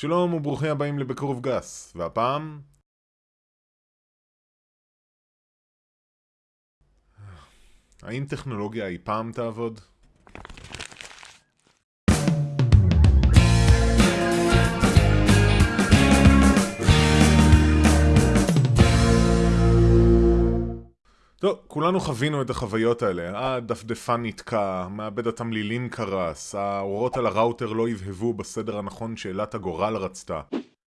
שלום וברוכים הבאים לבקרוב גס, והפעם... האם טכנולוגיה אי פעם תעבוד? טוב, כולנו חווינו את החוויות האלה. הדפדפן נתקע, מעבד התמלילים קרס, האורות על הראוטר לא הבהבו בסדר הנכון שאלת הגורל רצתה.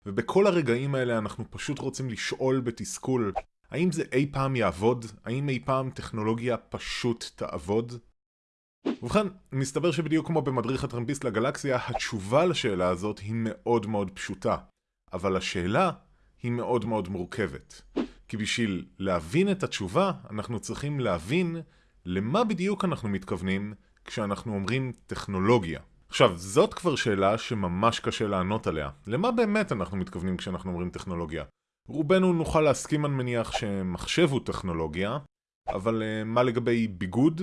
ובכל הרגעים האלה אנחנו פשוט רוצים לשאול בתסכול, האם זה אי פעם יעבוד? האם אי פעם טכנולוגיה פשוט תעבוד? ובכן, מסתבר שבדיוק כמו במדריך הטרמפיסט לגלקסיה, התשובה לשאלה הזאת היא מאוד מאוד פשוטה. אבל השאלה היא מאוד מאוד מורכבת. כי בשביל להבין את התשובה, אנחנו צריכים להבין למה בדיוק אנחנו מתכוונים כשאנחנו אומרים טכנולוגיה. עכשיו, זאת כבר שאלה שממש קשה לענות עליה. למה באמת אנחנו מתכוונים כשאנחנו אומרים טכנולוגיה? רובנו נוכל להסכים, אני מניח, שמחשב הוא טכנולוגיה, אבל uh, מה לגבי ביגוד?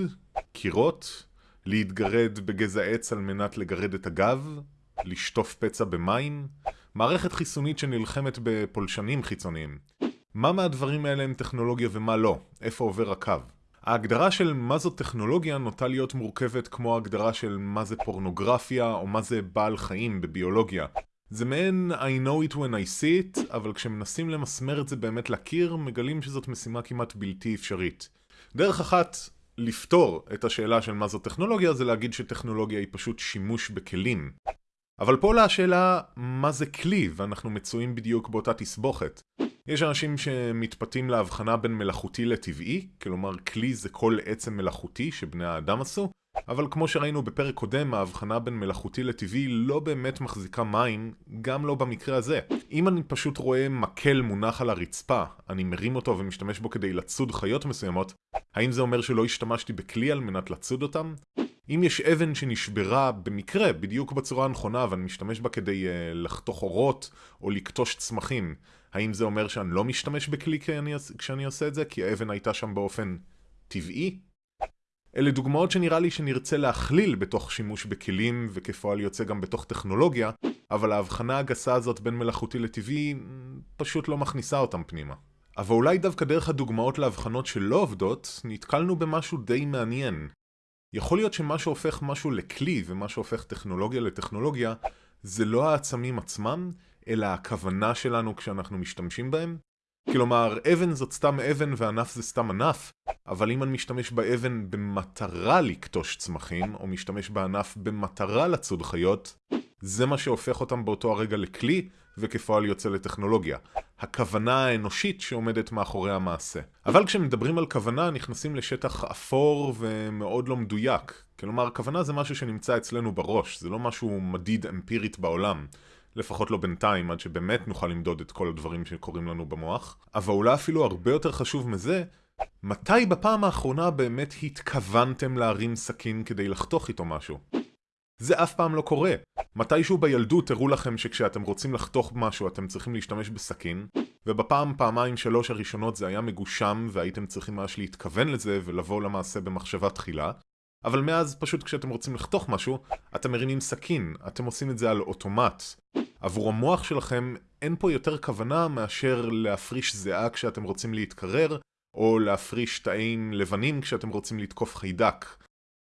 קירות? להתגרד בגזע עץ על מנת לגרד את הגב? לשטוף פצע במים? מערכת חיסונית שנלחמת בפולשנים חיצוניים? מה מהדברים האלה הם טכנולוגיה ומה לא? איפה עובר הקו? ההגדרה של מה זו טכנולוגיה נוטה להיות מורכבת כמו ההגדרה של מה זה פורנוגרפיה או מה זה בעל חיים בביולוגיה. זה מעין I know it when I see it, אבל כשמנסים למסמר את זה באמת לקיר, מגלים שזאת משימה כמעט בלתי אפשרית. דרך אחת לפתור את השאלה של מה זו טכנולוגיה זה להגיד שטכנולוגיה היא פשוט שימוש בכלים. אבל פה עולה השאלה מה זה כלי, ואנחנו מצויים בדיוק באותה תסבוכת. יש אנשים שמתפתים להבחנה בין מלאכותי לטבעי, כלומר כלי זה כל עצם מלאכותי שבני האדם עשו, אבל כמו שראינו בפרק קודם, ההבחנה בין מלאכותי לטבעי לא באמת מחזיקה מים, גם לא במקרה הזה. אם אני פשוט רואה מקל מונח על הרצפה, אני מרים אותו ומשתמש בו כדי לצוד חיות מסוימות, האם זה אומר שלא השתמשתי בכלי על מנת לצוד אותם? אם יש אבן שנשברה במקרה, בדיוק בצורה הנכונה, ואני משתמש בה כדי uh, לחתוך אורות או לקטוש צמחים, האם זה אומר שאני לא משתמש בכלי כשאני, עושה את זה? כי האבן הייתה שם באופן טבעי? אלה דוגמאות שנראה לי שנרצה להכליל בתוך שימוש בכלים וכפועל יוצא גם בתוך טכנולוגיה, אבל ההבחנה הגסה הזאת בין מלאכותי לטבעי פשוט לא מכניסה אותם פנימה. אבל אולי דווקא דרך הדוגמאות להבחנות שלא עובדות, נתקלנו במשהו די מעניין. יכול להיות שמה שהופך משהו לכלי ומה שהופך טכנולוגיה לטכנולוגיה זה לא העצמים עצמם, אלא הכוונה שלנו כשאנחנו משתמשים בהם? כלומר, אבן זאת סתם אבן וענף זה סתם ענף, אבל אם אני משתמש באבן במטרה לקטוש צמחים, או משתמש בענף במטרה לצוד חיות, זה מה שהופך אותם באותו הרגע לכלי, וכפועל יוצא לטכנולוגיה. הכוונה האנושית שעומדת מאחורי המעשה. אבל כשמדברים על כוונה נכנסים לשטח אפור ומאוד לא מדויק. כלומר, כוונה זה משהו שנמצא אצלנו בראש, זה לא משהו מדיד אמפירית בעולם. לפחות לא בינתיים, עד שבאמת נוכל למדוד את כל הדברים שקורים לנו במוח. אבל אולי אפילו הרבה יותר חשוב מזה, מתי בפעם האחרונה באמת התכוונתם להרים סכין כדי לחתוך איתו משהו? זה אף פעם לא קורה. מתישהו בילדות הראו לכם שכשאתם רוצים לחתוך משהו אתם צריכים להשתמש בסכין, ובפעם, פעמיים, שלוש הראשונות זה היה מגושם והייתם צריכים ממש להתכוון לזה ולבוא למעשה במחשבה תחילה, אבל מאז פשוט כשאתם רוצים לחתוך משהו, אתם מרימים סכין, אתם עושים את זה על אוטומט. עבור המוח שלכם אין פה יותר כוונה מאשר להפריש זיעה כשאתם רוצים להתקרר, או להפריש תאים לבנים כשאתם רוצים לתקוף חיידק.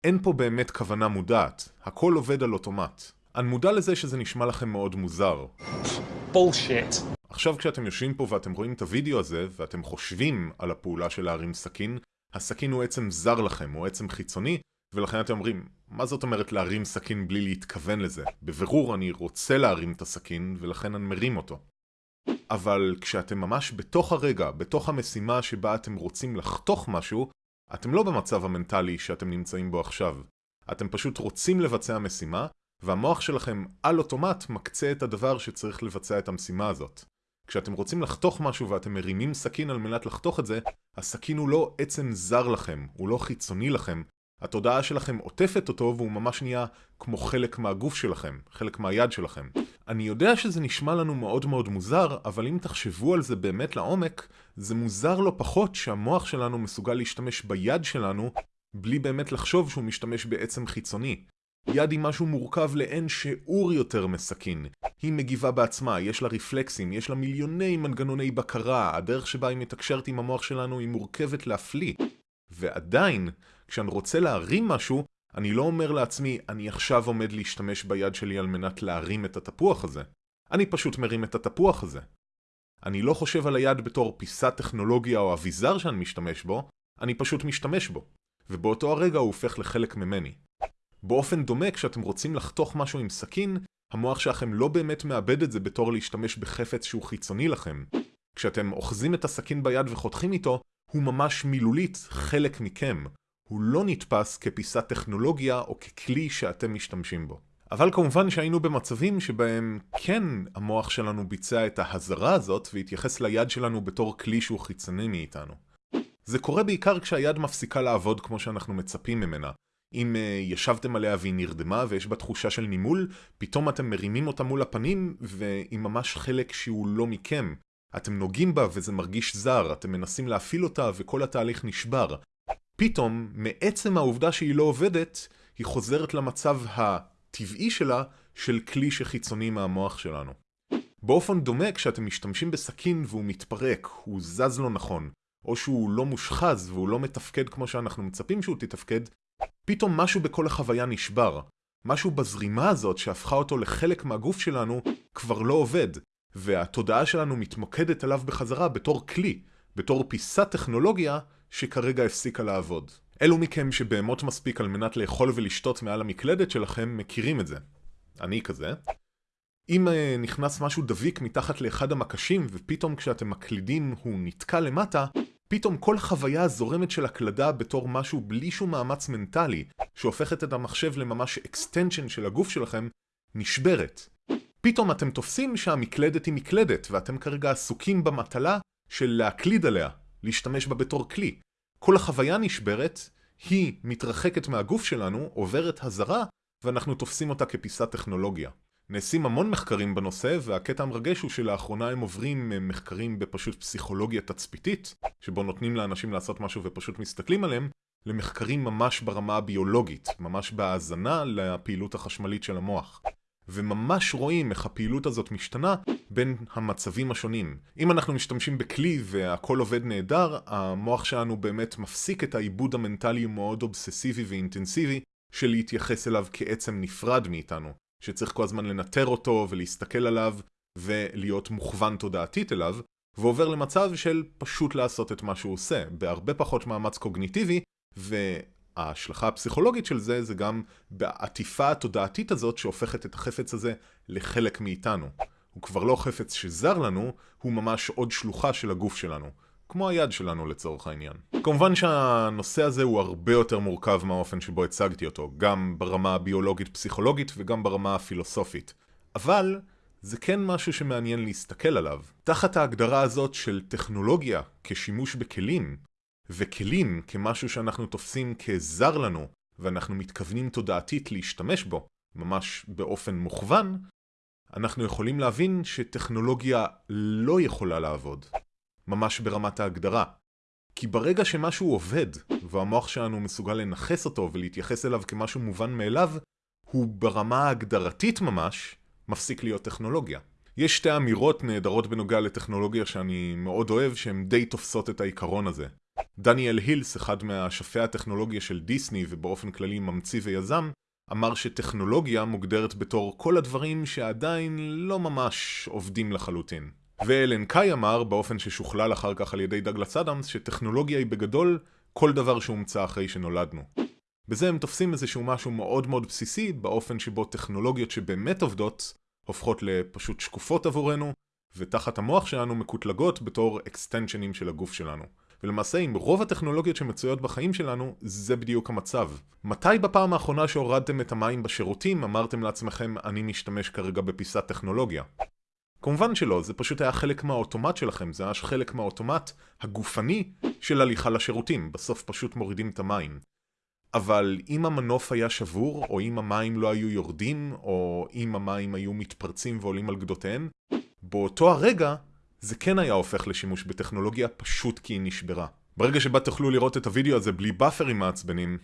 אין פה באמת כוונה מודעת, הכל עובד על אוטומט. אני מודע לזה שזה נשמע לכם מאוד מוזר. בולשיט. עכשיו כשאתם יושבים פה ואתם רואים את הוידאו הזה, ואתם חושבים על הפעולה של להרים סכין, הסכין הוא עצם זר לכם, הוא עצם חיצוני, ולכן אתם אומרים, מה זאת אומרת להרים סכין בלי להתכוון לזה? בבירור אני רוצה להרים את הסכין, ולכן אני מרים אותו. אבל כשאתם ממש בתוך הרגע, בתוך המשימה שבה אתם רוצים לחתוך משהו, אתם לא במצב המנטלי שאתם נמצאים בו עכשיו. אתם פשוט רוצים לבצע משימה, והמוח שלכם על אוטומט מקצה את הדבר שצריך לבצע את המשימה הזאת. כשאתם רוצים לחתוך משהו ואתם מרימים סכין על מנת לחתוך את זה, הסכין הוא לא עצם זר לכם, הוא לא חיצוני לכם, התודעה שלכם עוטפת אותו והוא ממש נהיה כמו חלק מהגוף שלכם, חלק מהיד שלכם. אני יודע שזה נשמע לנו מאוד מאוד מוזר, אבל אם תחשבו על זה באמת לעומק, זה מוזר לא פחות שהמוח שלנו מסוגל להשתמש ביד שלנו בלי באמת לחשוב שהוא משתמש בעצם חיצוני. יד היא משהו מורכב לאין שיעור יותר מסכין. היא מגיבה בעצמה, יש לה רפלקסים, יש לה מיליוני מנגנוני בקרה, הדרך שבה היא מתקשרת עם המוח שלנו היא מורכבת להפליא. ועדיין, כשאני רוצה להרים משהו, אני לא אומר לעצמי, אני עכשיו עומד להשתמש ביד שלי על מנת להרים את התפוח הזה. אני פשוט מרים את התפוח הזה. אני לא חושב על היד בתור פיסת טכנולוגיה או אביזר שאני משתמש בו, אני פשוט משתמש בו. ובאותו הרגע הוא הופך לחלק ממני. באופן דומה, כשאתם רוצים לחתוך משהו עם סכין, המוח שלכם לא באמת מאבד את זה בתור להשתמש בחפץ שהוא חיצוני לכם. כשאתם אוחזים את הסכין ביד וחותכים איתו, הוא ממש מילולית חלק מכם. הוא לא נתפס כפיסת טכנולוגיה או ככלי שאתם משתמשים בו. אבל כמובן שהיינו במצבים שבהם כן המוח שלנו ביצע את ההזרה הזאת והתייחס ליד שלנו בתור כלי שהוא חיצוני מאיתנו. זה קורה בעיקר כשהיד מפסיקה לעבוד כמו שאנחנו מצפים ממנה. אם uh, ישבתם עליה והיא נרדמה ויש בה תחושה של נימול, פתאום אתם מרימים אותה מול הפנים והיא ממש חלק שהוא לא מכם. אתם נוגעים בה וזה מרגיש זר, אתם מנסים להפעיל אותה וכל התהליך נשבר. פתאום, מעצם העובדה שהיא לא עובדת, היא חוזרת למצב הטבעי שלה של כלי שחיצוני מהמוח שלנו. באופן דומה, כשאתם משתמשים בסכין והוא מתפרק, הוא זז לא נכון, או שהוא לא מושחז והוא לא מתפקד כמו שאנחנו מצפים שהוא תתפקד, פתאום משהו בכל החוויה נשבר. משהו בזרימה הזאת שהפכה אותו לחלק מהגוף שלנו כבר לא עובד, והתודעה שלנו מתמקדת עליו בחזרה בתור כלי, בתור פיסת טכנולוגיה שכרגע הפסיקה לעבוד. אלו מכם שבהמות מספיק על מנת לאכול ולשתות מעל המקלדת שלכם מכירים את זה. אני כזה. אם uh, נכנס משהו דביק מתחת לאחד המקשים ופתאום כשאתם מקלידים הוא נתקע למטה, פתאום כל חוויה הזורמת של הקלדה בתור משהו בלי שום מאמץ מנטלי, שהופכת את המחשב לממש extension של הגוף שלכם, נשברת. פתאום אתם תופסים שהמקלדת היא מקלדת, ואתם כרגע עסוקים במטלה של להקליד עליה, להשתמש בה בתור כלי. כל החוויה נשברת, היא מתרחקת מהגוף שלנו, עוברת הזרה, ואנחנו תופסים אותה כפיסת טכנולוגיה. נעשים המון מחקרים בנושא, והקטע המרגש הוא שלאחרונה הם עוברים מחקרים בפשוט פסיכולוגיה תצפיתית, שבו נותנים לאנשים לעשות משהו ופשוט מסתכלים עליהם, למחקרים ממש ברמה הביולוגית, ממש בהאזנה לפעילות החשמלית של המוח. וממש רואים איך הפעילות הזאת משתנה בין המצבים השונים. אם אנחנו משתמשים בכלי והכל עובד נהדר, המוח שלנו באמת מפסיק את העיבוד המנטלי המאוד אובססיבי ואינטנסיבי של להתייחס אליו כעצם נפרד מאיתנו, שצריך כל הזמן לנטר אותו ולהסתכל עליו ולהיות מוכוון תודעתית אליו, ועובר למצב של פשוט לעשות את מה שהוא עושה, בהרבה פחות מאמץ קוגניטיבי, ו... ההשלכה הפסיכולוגית של זה, זה גם בעטיפה התודעתית הזאת שהופכת את החפץ הזה לחלק מאיתנו. הוא כבר לא חפץ שזר לנו, הוא ממש עוד שלוחה של הגוף שלנו. כמו היד שלנו לצורך העניין. כמובן שהנושא הזה הוא הרבה יותר מורכב מהאופן שבו הצגתי אותו, גם ברמה הביולוגית-פסיכולוגית וגם ברמה הפילוסופית. אבל זה כן משהו שמעניין להסתכל עליו. תחת ההגדרה הזאת של טכנולוגיה כשימוש בכלים, וכלים כמשהו שאנחנו תופסים כזר לנו, ואנחנו מתכוונים תודעתית להשתמש בו, ממש באופן מוכוון, אנחנו יכולים להבין שטכנולוגיה לא יכולה לעבוד. ממש ברמת ההגדרה. כי ברגע שמשהו עובד, והמוח שלנו מסוגל לנכס אותו ולהתייחס אליו כמשהו מובן מאליו, הוא ברמה ההגדרתית ממש, מפסיק להיות טכנולוגיה. יש שתי אמירות נהדרות בנוגע לטכנולוגיה שאני מאוד אוהב, שהן די תופסות את העיקרון הזה. דניאל הילס, אחד מהשפי הטכנולוגיה של דיסני ובאופן כללי ממציא ויזם, אמר שטכנולוגיה מוגדרת בתור כל הדברים שעדיין לא ממש עובדים לחלוטין. ואלן קאי אמר, באופן ששוכלל אחר כך על ידי דגלס אדמס, שטכנולוגיה היא בגדול כל דבר שהומצא אחרי שנולדנו. בזה הם תופסים איזשהו משהו מאוד מאוד בסיסי, באופן שבו טכנולוגיות שבאמת עובדות, הופכות לפשוט שקופות עבורנו, ותחת המוח שלנו מקוטלגות בתור אקסטנשנים של הגוף שלנו. ולמעשה עם רוב הטכנולוגיות שמצויות בחיים שלנו, זה בדיוק המצב. מתי בפעם האחרונה שהורדתם את המים בשירותים אמרתם לעצמכם אני משתמש כרגע בפיסת טכנולוגיה? כמובן שלא, זה פשוט היה חלק מהאוטומט שלכם, זה היה חלק מהאוטומט הגופני של הליכה לשירותים, בסוף פשוט מורידים את המים. אבל אם המנוף היה שבור, או אם המים לא היו יורדים, או אם המים היו מתפרצים ועולים על גדותיהם, באותו הרגע זה כן היה הופך לשימוש בטכנולוגיה פשוט כי היא נשברה. ברגע שבה תוכלו לראות את הוידאו הזה בלי באפרים מעצבנים,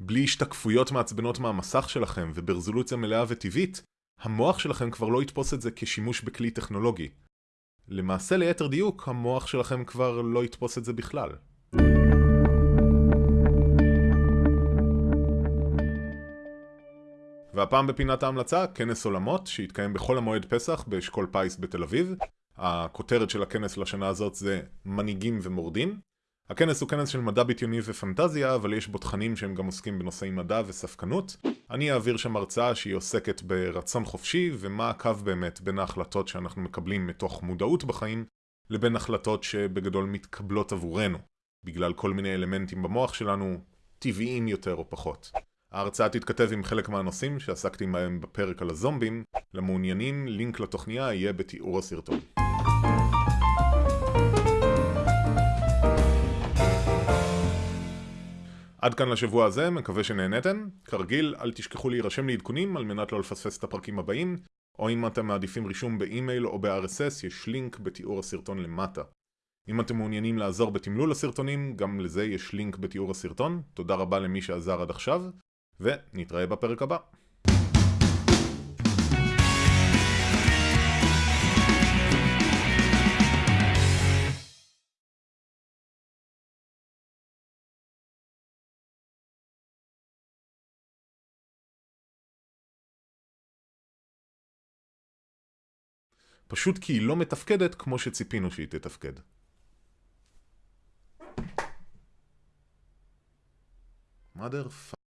בלי השתקפויות מעצבנות מהמסך שלכם וברזולוציה מלאה וטבעית, המוח שלכם כבר לא יתפוס את זה כשימוש בכלי טכנולוגי. למעשה ליתר דיוק, המוח שלכם כבר לא יתפוס את זה בכלל. והפעם בפינת ההמלצה, כנס עולמות, שהתקיים בחול המועד פסח באשכול פיס בתל אביב. הכותרת של הכנס לשנה הזאת זה מנהיגים ומורדים. הכנס הוא כנס של מדע בדיוני ופנטזיה, אבל יש בו תכנים שהם גם עוסקים בנושאי מדע וספקנות. אני אעביר שם הרצאה שהיא עוסקת ברצון חופשי, ומה הקו באמת בין ההחלטות שאנחנו מקבלים מתוך מודעות בחיים, לבין החלטות שבגדול מתקבלות עבורנו, בגלל כל מיני אלמנטים במוח שלנו, טבעיים יותר או פחות. ההרצאה תתכתב עם חלק מהנושאים שעסקתי בהם בפרק על הזומבים. למעוניינים, לינק לתוכניה יהיה בתיאור הסרטון. עד כאן לשבוע הזה, מקווה שנהנתם. כרגיל, אל תשכחו להירשם לעדכונים על מנת לא לפספס את הפרקים הבאים, או אם אתם מעדיפים רישום באימייל או ב-RSS, יש לינק בתיאור הסרטון למטה. אם אתם מעוניינים לעזור בתמלול הסרטונים, גם לזה יש לינק בתיאור הסרטון. תודה רבה למי שעזר עד עכשיו, ונתראה בפרק הבא. פשוט כי היא לא מתפקדת כמו שציפינו שהיא תתפקד. mother